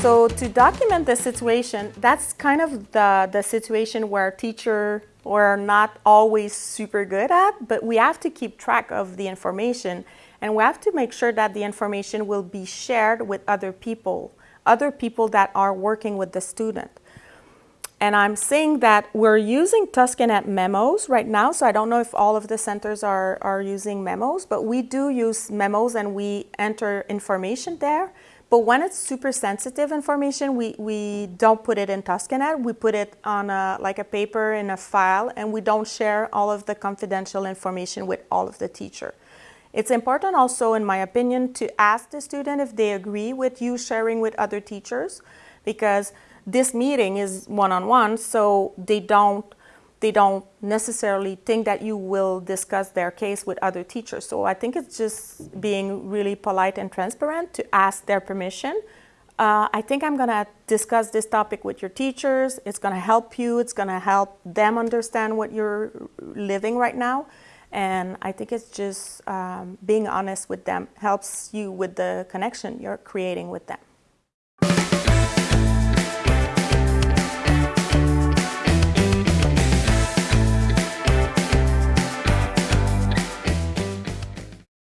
to document the situation, that's kind of the, the situation where teacher are not always super good at, but we have to keep track of the information and we have to make sure that the information will be shared with other people, other people that are working with the student. And I'm saying that we're using TOSCA.net memos right now, so I don't know if all of the centers are, are using memos, but we do use memos and we enter information there. But when it's super sensitive information, we, we don't put it in TOSCA.net. We put it on a, like a paper in a file, and we don't share all of the confidential information with all of the teacher. It's important also, in my opinion, to ask the student if they agree with you sharing with other teachers, because this meeting is one-on-one, -on -one, so they don't they don't necessarily think that you will discuss their case with other teachers. So I think it's just being really polite and transparent to ask their permission. Uh, I think I'm going to discuss this topic with your teachers. It's going to help you. It's going to help them understand what you're living right now. And I think it's just um, being honest with them helps you with the connection you're creating with them.